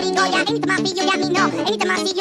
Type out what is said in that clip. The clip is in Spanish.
amigo, yeah. Anytime I see you,